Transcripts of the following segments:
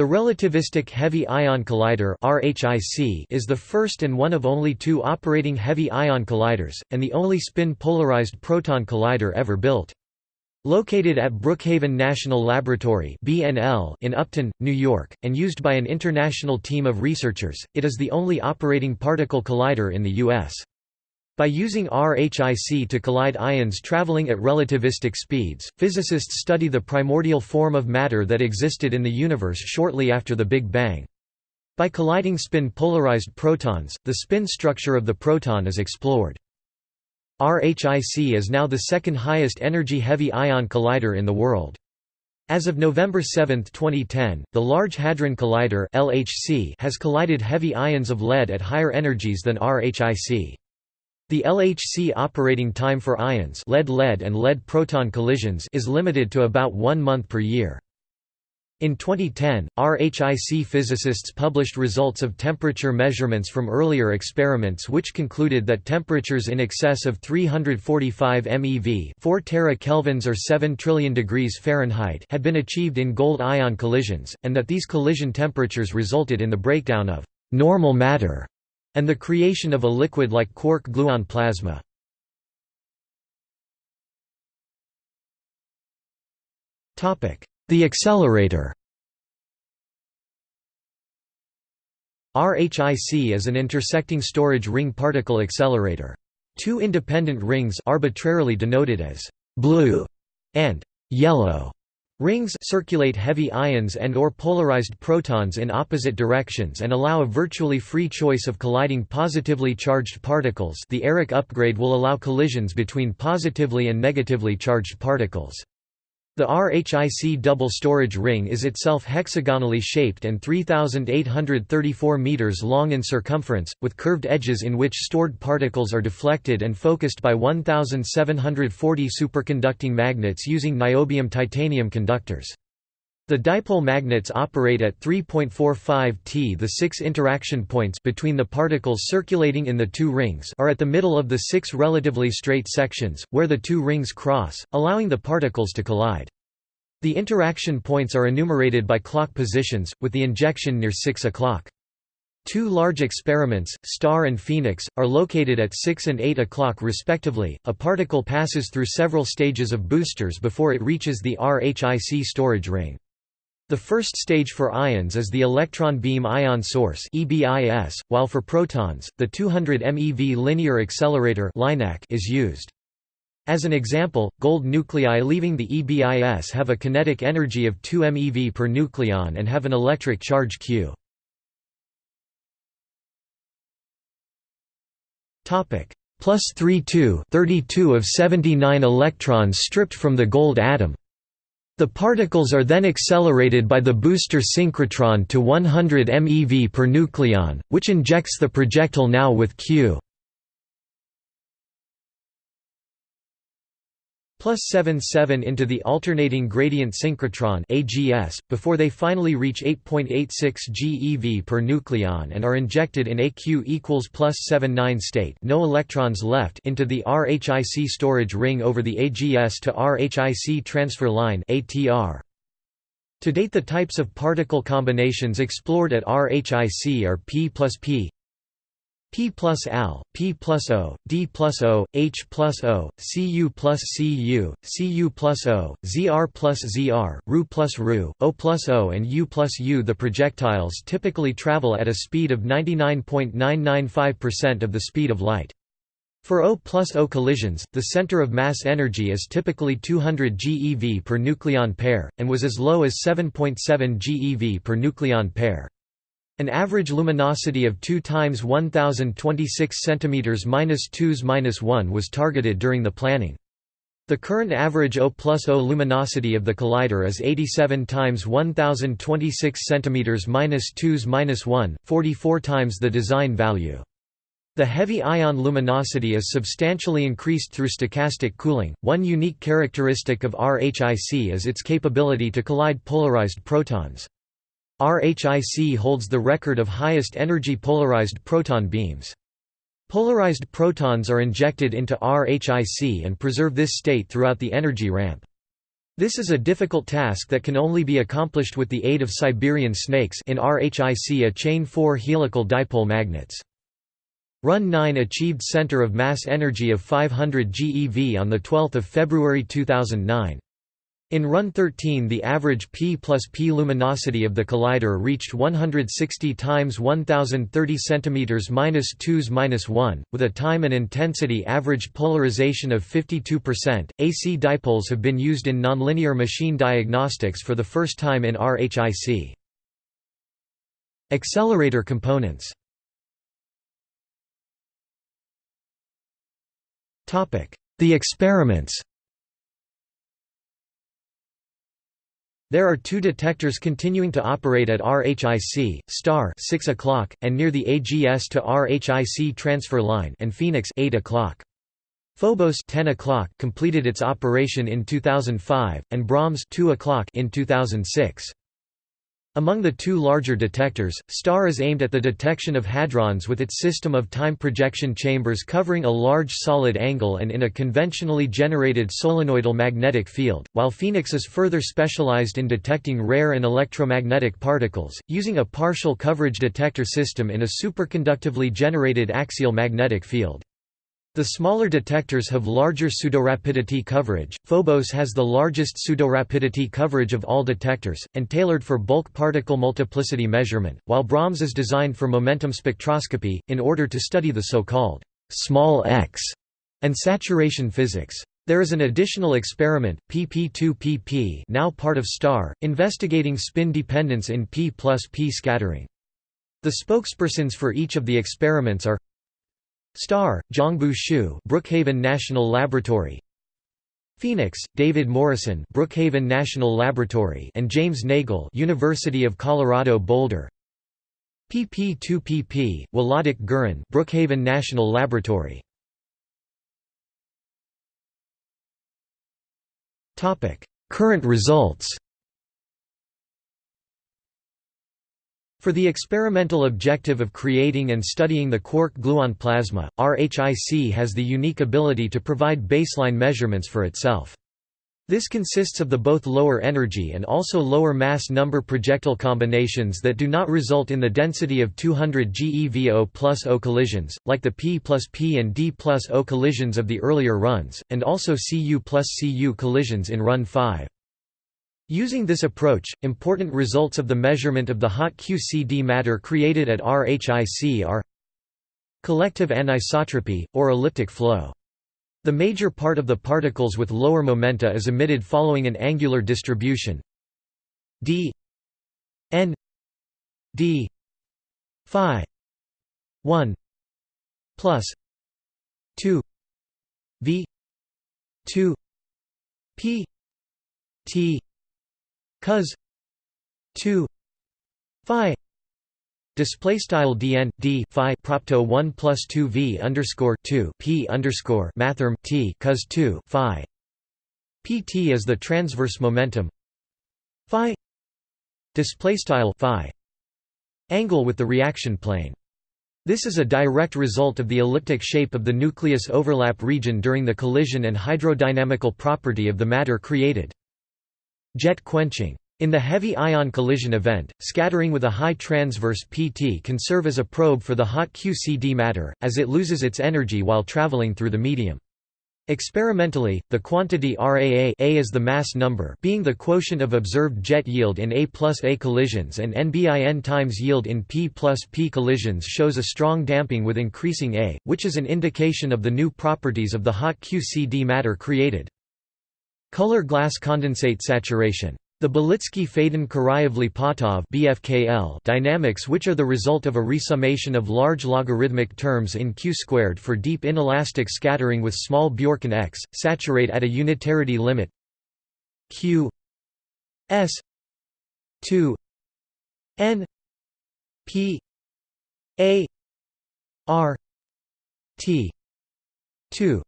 The Relativistic Heavy Ion Collider is the first and one of only two operating heavy ion colliders, and the only spin-polarized proton collider ever built. Located at Brookhaven National Laboratory in Upton, New York, and used by an international team of researchers, it is the only operating particle collider in the U.S. By using RHIC to collide ions traveling at relativistic speeds, physicists study the primordial form of matter that existed in the universe shortly after the Big Bang. By colliding spin-polarized protons, the spin structure of the proton is explored. RHIC is now the second highest energy heavy ion collider in the world. As of November 7, 2010, the Large Hadron Collider has collided heavy ions of lead at higher energies than RHIC. The LHC operating time for ions lead-lead and lead-proton collisions is limited to about one month per year. In 2010, RHIC physicists published results of temperature measurements from earlier experiments which concluded that temperatures in excess of 345 MeV 4 tera kelvins or 7 trillion degrees Fahrenheit had been achieved in gold-ion collisions, and that these collision temperatures resulted in the breakdown of normal matter and the creation of a liquid like quark-gluon plasma. The accelerator RHIC is an intersecting storage ring particle accelerator. Two independent rings arbitrarily denoted as blue and yellow Rings circulate heavy ions and or polarized protons in opposite directions and allow a virtually free choice of colliding positively charged particles the eRHIC upgrade will allow collisions between positively and negatively charged particles. The RHIC double storage ring is itself hexagonally shaped and 3,834 meters long in circumference, with curved edges in which stored particles are deflected and focused by 1,740 superconducting magnets using niobium titanium conductors. The dipole magnets operate at 3.45 t. The six interaction points between the particles circulating in the two rings are at the middle of the six relatively straight sections, where the two rings cross, allowing the particles to collide. The interaction points are enumerated by clock positions, with the injection near 6 o'clock. Two large experiments, STAR and PHENIX, are located at 6 and 8 o'clock respectively. A particle passes through several stages of boosters before it reaches the RHIC storage ring. The first stage for ions is the electron beam ion source while for protons, the 200 MeV linear accelerator is used. As an example, gold nuclei leaving the EBIS have a kinetic energy of 2 MeV per nucleon and have an electric charge Q. Topic plus 32 32 of 79 electrons stripped from the gold atom. The particles are then accelerated by the booster synchrotron to 100 MeV per nucleon, which injects the projectile now with Q. plus 77 into the alternating gradient synchrotron AGS, before they finally reach 8.86 GeV per nucleon and are injected in AQ equals plus 79 state no electrons left into the RHIC storage ring over the AGS to RHIC transfer line ATR. To date the types of particle combinations explored at RHIC are P plus P, P plus al, P plus O, D plus O, H plus O, Cu plus Cu, Cu plus O, Zr plus Zr, Ru plus Ru, O plus O and U plus U. The projectiles typically travel at a speed of 99.995% of the speed of light. For O plus O collisions, the center of mass energy is typically 200 GeV per nucleon pair, and was as low as 7.7 GeV per nucleon pair. An average luminosity of 2 times 1026 cm minus 2s minus 1 was targeted during the planning. The current average O plus O luminosity of the collider is 87 times 1026 cm minus 2s minus 1, 44 times the design value. The heavy ion luminosity is substantially increased through stochastic cooling. One unique characteristic of RHIC is its capability to collide polarized protons. RHIC holds the record of highest energy polarized proton beams. Polarized protons are injected into RHIC and preserve this state throughout the energy ramp. This is a difficult task that can only be accomplished with the aid of Siberian snakes in RHIC a chain 4 helical dipole magnets. Run 9 achieved center of mass energy of 500 GeV on 12 February 2009. In Run 13 the average p plus p luminosity of the collider reached 160 times 1030 cm minus 2s minus 1, with a time and intensity average polarization of 52%. AC dipoles have been used in nonlinear machine diagnostics for the first time in RHIC. Accelerator components The experiments There are two detectors continuing to operate at RHIC, STAR 6 o'clock, and near the AGS to RHIC transfer line and PHENIX 8 o'clock. Phobos 10 o'clock completed its operation in 2005, and Brahms 2 o'clock in 2006. Among the two larger detectors, STAR is aimed at the detection of hadrons with its system of time projection chambers covering a large solid angle and in a conventionally generated solenoidal magnetic field, while PHENIX is further specialized in detecting rare and electromagnetic particles, using a partial coverage detector system in a superconductively generated axial magnetic field. The smaller detectors have larger pseudorapidity coverage. Phobos has the largest pseudorapidity coverage of all detectors, and tailored for bulk particle multiplicity measurement, while Brahms is designed for momentum spectroscopy, in order to study the so-called small x and saturation physics. There is an additional experiment, PP2PP now part of STAR, investigating spin dependence in P plus P scattering. The spokespersons for each of the experiments are Star, Zhangbu Xu Brookhaven National Laboratory. PHENIX, David Morrison Brookhaven National Laboratory and James Nagle University of Colorado Boulder. PP2PP, Wlodek Guryn Brookhaven National Laboratory. Topic: Current results For the experimental objective of creating and studying the quark-gluon plasma, RHIC has the unique ability to provide baseline measurements for itself. This consists of the both lower energy and also lower mass number projectile combinations that do not result in the density of 200 GeVO plus O collisions, like the P plus P and D plus O collisions of the earlier runs, and also Cu plus Cu collisions in Run 5. Using this approach, important results of the measurement of the hot QCD matter created at RHIC are collective anisotropy, or elliptic flow. The major part of the particles with lower momenta is emitted following an angular distribution d n d phi 1 plus 2 v 2 p t cos 2 phi display style dn d phi propto 1 plus 2 v underscore 2 p underscore mathrm t cos 2 phi. Pt is the transverse momentum. Phi display style phi angle with the reaction plane. This is a direct result of the elliptic shape of the nucleus overlap region during the collision and hydrodynamical property of the matter created Jet quenching. In the heavy ion collision event, scattering with a high transverse PT can serve as a probe for the hot QCD matter, as it loses its energy while traveling through the medium. Experimentally, the quantity RAA A is the mass number being the quotient of observed jet yield in A plus A collisions and NBIN times yield in P plus P collisions shows a strong damping with increasing A, which is an indication of the new properties of the hot QCD matter created. Color glass condensate saturation. The Balitsky-Fadin-Kuraev-Lipatov dynamics which are the result of a resummation of large logarithmic terms in Q squared for deep inelastic scattering with small Bjorken X, saturate at a unitarity limit Q S 2 N P A R T 2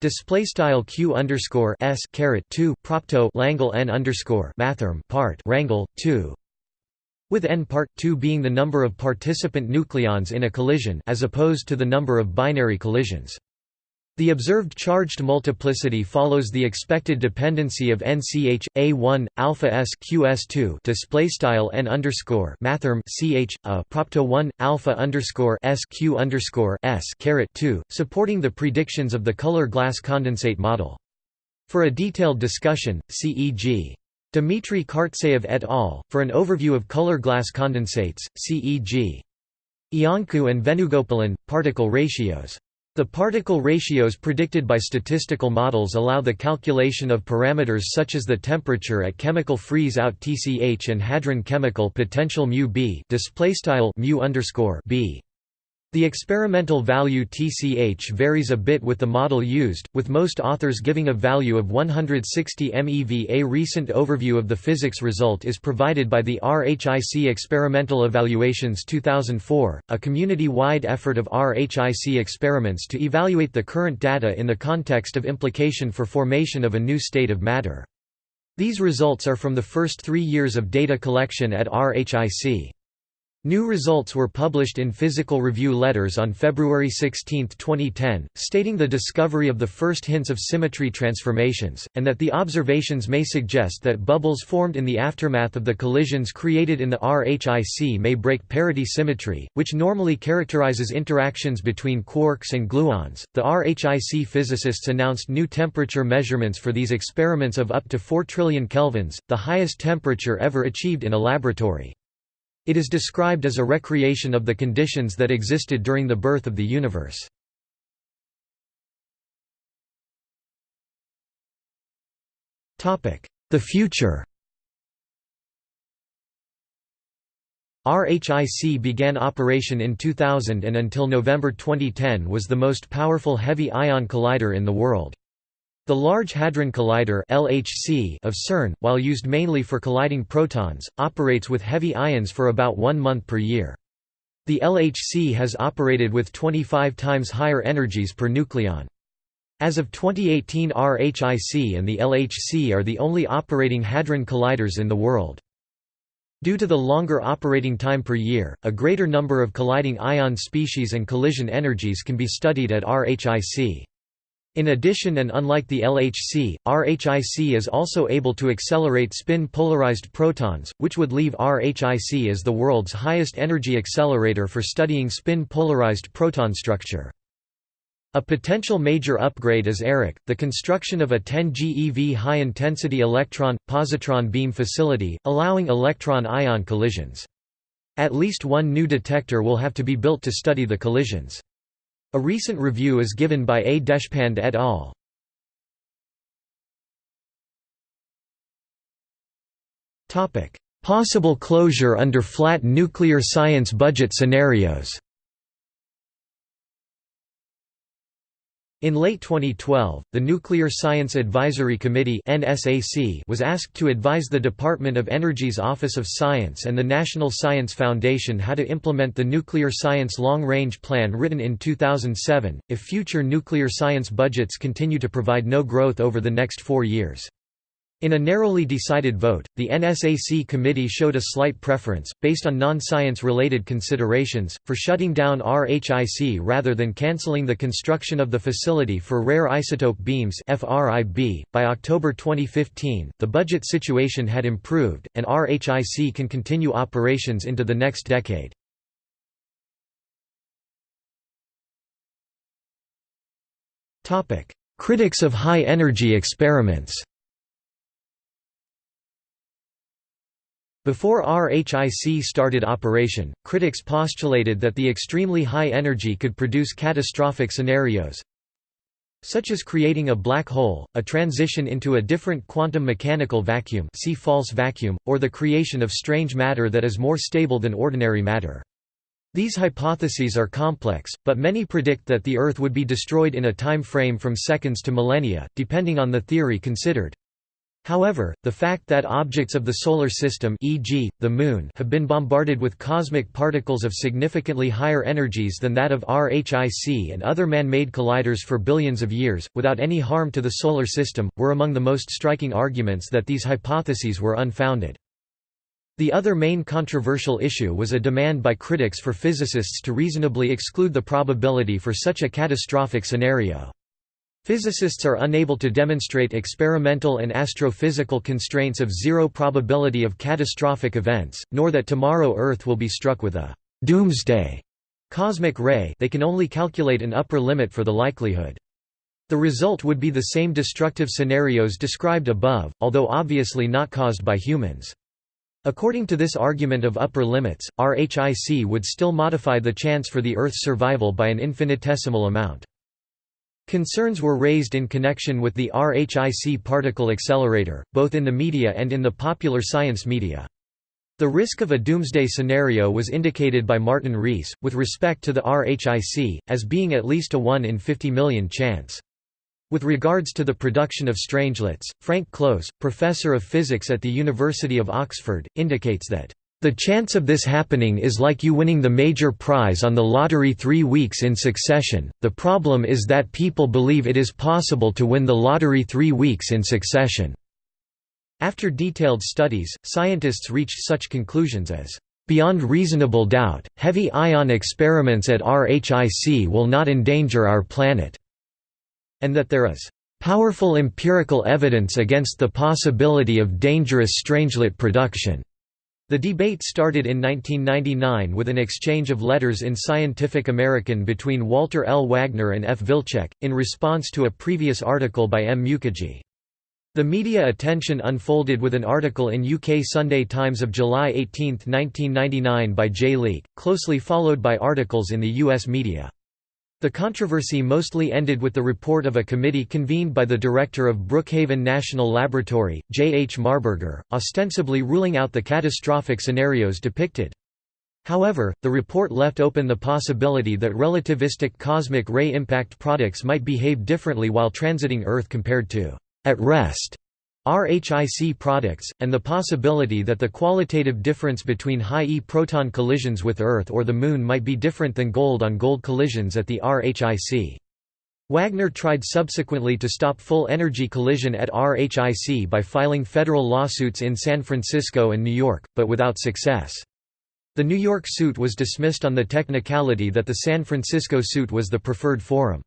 Display style q underscore s caret two propto Langle n underscore mathrm part rangle two, with n part two being the number of participant nucleons in a collision as opposed to the number of binary collisions. The observed charged multiplicity follows the expected dependency of nch a1 alpha s qs2 display style n underscore mathrm ch a propto 1 alpha underscore s q underscore s caret 2, supporting the predictions of the color glass condensate model. For a detailed discussion, CEG. e.g. Dmitri Kharzeev et al. For an overview of color glass condensates, CEG. Iancu and Venugopalan, particle ratios. The particle ratios predicted by statistical models allow the calculation of parameters such as the temperature at chemical freeze-out TCH and hadron chemical potential μ b displaystyle μ b. The experimental value TCH varies a bit with the model used, with most authors giving a value of 160 MeV. A recent overview of the physics result is provided by the RHIC Experimental Evaluations 2004, a community-wide effort of RHIC experiments to evaluate the current data in the context of implication for formation of a new state of matter. These results are from the first three years of data collection at RHIC. New results were published in Physical Review Letters on February 16, 2010, stating the discovery of the first hints of symmetry transformations, and that the observations may suggest that bubbles formed in the aftermath of the collisions created in the RHIC may break parity symmetry, which normally characterizes interactions between quarks and gluons. The RHIC physicists announced new temperature measurements for these experiments of up to 4 trillion kelvins, the highest temperature ever achieved in a laboratory. It is described as a recreation of the conditions that existed during the birth of the universe. The future RHIC began operation in 2000 and until November 2010 was the most powerful heavy ion collider in the world. The Large Hadron Collider (LHC) of CERN, while used mainly for colliding protons, operates with heavy ions for about 1 month per year. The LHC has operated with 25 times higher energies per nucleon. As of 2018 RHIC and the LHC are the only operating hadron colliders in the world. Due to the longer operating time per year, a greater number of colliding ion species and collision energies can be studied at RHIC. In addition and unlike the LHC, RHIC is also able to accelerate spin-polarized protons, which would leave RHIC as the world's highest energy accelerator for studying spin-polarized proton structure. A potential major upgrade is eRHIC, the construction of a 10 GeV high-intensity electron-positron beam facility, allowing electron-ion collisions. At least one new detector will have to be built to study the collisions. A recent review is given by A. Deshpande et al. Possible closure under flat nuclear science budget scenarios In late 2012, the Nuclear Science Advisory Committee was asked to advise the Department of Energy's Office of Science and the National Science Foundation how to implement the Nuclear Science Long-Range Plan written in 2007, if future nuclear science budgets continue to provide no growth over the next four years. In a narrowly decided vote, the NSAC committee showed a slight preference, based on non-science related considerations, for shutting down RHIC rather than cancelling the construction of the Facility for Rare Isotope Beams .By October 2015, the budget situation had improved, and RHIC can continue operations into the next decade. Critics of high-energy experiments Before RHIC started operation, critics postulated that the extremely high energy could produce catastrophic scenarios, such as creating a black hole, a transition into a different quantum mechanical vacuum see false vacuum, or the creation of strange matter that is more stable than ordinary matter. These hypotheses are complex, but many predict that the Earth would be destroyed in a time frame from seconds to millennia, depending on the theory considered. However, the fact that objects of the Solar System e.g., the Moon have been bombarded with cosmic particles of significantly higher energies than that of RHIC and other man-made colliders for billions of years, without any harm to the Solar System, were among the most striking arguments that these hypotheses were unfounded. The other main controversial issue was a demand by critics for physicists to reasonably exclude the probability for such a catastrophic scenario. Physicists are unable to demonstrate experimental and astrophysical constraints of zero probability of catastrophic events, nor that tomorrow Earth will be struck with a «doomsday» cosmic ray they can only calculate an upper limit for the likelihood. The result would be the same destructive scenarios described above, although obviously not caused by humans. According to this argument of upper limits, RHIC would still modify the chance for the Earth's survival by an infinitesimal amount. Concerns were raised in connection with the RHIC particle accelerator, both in the media and in the popular science media. The risk of a doomsday scenario was indicated by Martin Rees, with respect to the RHIC, as being at least a 1 in 50 million chance. With regards to the production of strangelets, Frank Close, professor of physics at the University of Oxford, indicates that the chance of this happening is like you winning the major prize on the lottery three weeks in succession, the problem is that people believe it is possible to win the lottery three weeks in succession." After detailed studies, scientists reached such conclusions as, "...beyond reasonable doubt, heavy ion experiments at RHIC will not endanger our planet," and that there is "...powerful empirical evidence against the possibility of dangerous strangelet production." The debate started in 1999 with an exchange of letters in Scientific American between Walter L. Wagner and F. Wilczek, in response to a previous article by M. Mukerjee. The media attention unfolded with an article in UK Sunday Times of July 18, 1999 by J. Leake, closely followed by articles in the US media. The controversy mostly ended with the report of a committee convened by the director of Brookhaven National Laboratory, J. H. Marburger, ostensibly ruling out the catastrophic scenarios depicted. However, the report left open the possibility that relativistic cosmic ray impact products might behave differently while transiting Earth compared to at rest RHIC products, and the possibility that the qualitative difference between high-E proton collisions with Earth or the Moon might be different than gold-on-gold -gold collisions at the RHIC. Wagner tried subsequently to stop full-energy collision at RHIC by filing federal lawsuits in San Francisco and New York, but without success. The New York suit was dismissed on the technicality that the San Francisco suit was the preferred forum.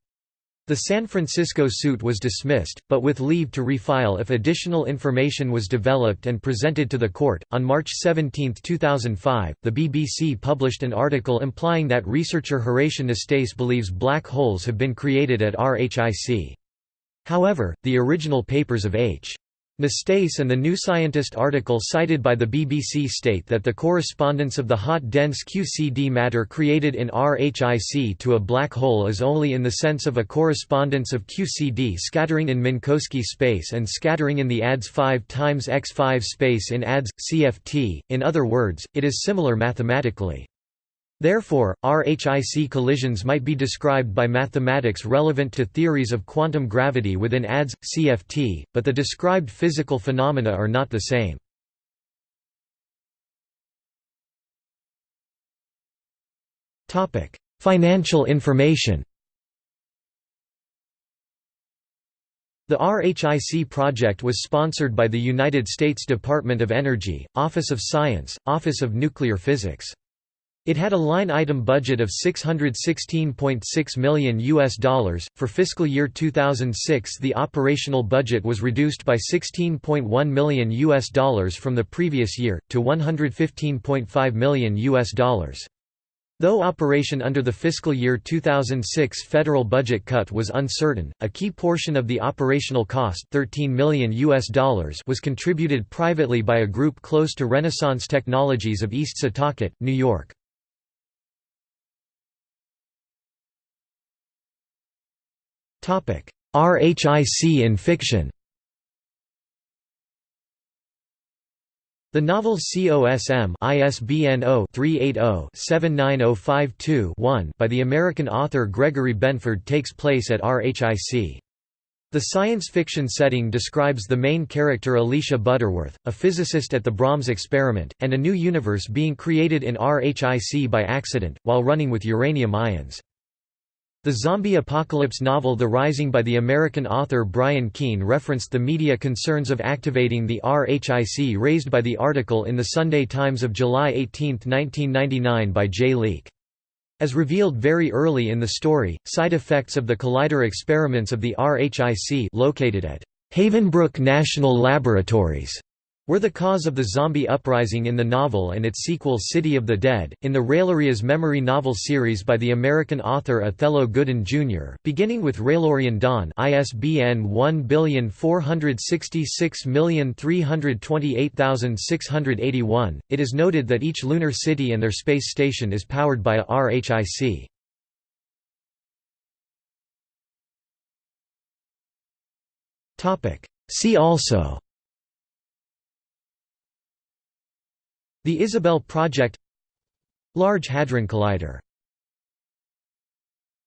The San Francisco suit was dismissed, but with leave to refile if additional information was developed and presented to the court. On March 17, 2005, the BBC published an article implying that researcher Horatio Nastase believes black holes have been created at RHIC. However, the original papers of H. Nastase and the New Scientist article cited by the BBC state that the correspondence of the hot dense QCD matter created in RHIC to a black hole is only in the sense of a correspondence of QCD scattering in Minkowski space and scattering in the ADS 5 times x5 space in ADS, CFT, in other words, it is similar mathematically. Therefore, RHIC collisions might be described by mathematics relevant to theories of quantum gravity within ADS, CFT, but the described physical phenomena are not the same. Financial information The RHIC project was sponsored by the United States Department of Energy, Office of Science, Office of Nuclear Physics. It had a line item budget of 616.6 million US dollars. For fiscal year 2006, the operational budget was reduced by 16.1 million US dollars from the previous year to 115.5 million US dollars. Though operation under the fiscal year 2006 federal budget cut was uncertain, a key portion of the operational cost 13 million US dollars was contributed privately by a group close to Renaissance Technologies of East Setauket, New York. RHIC in fiction The novel COSM ISBN 0-380-79052-1 by the American author Gregory Benford takes place at RHIC. The science fiction setting describes the main character Alicia Butterworth, a physicist at the Brahms experiment, and a new universe being created in RHIC by accident, while running with uranium ions. The zombie apocalypse novel The Rising by the American author Brian Keene referenced the media concerns of activating the RHIC raised by the article in the Sunday Times of July 18, 1999 by J. Leake. As revealed very early in the story, side effects of the collider experiments of the RHIC located at Havenbrook National Laboratories were the cause of the zombie uprising in the novel and its sequel City of the Dead, in the Railoria's memory novel series by the American author Othello Gooden Jr., beginning with Railorian Dawn ISBN 14663288681. It is noted that each lunar city and their space station is powered by a RHIC. See also the ISABELLE Project Large Hadron Collider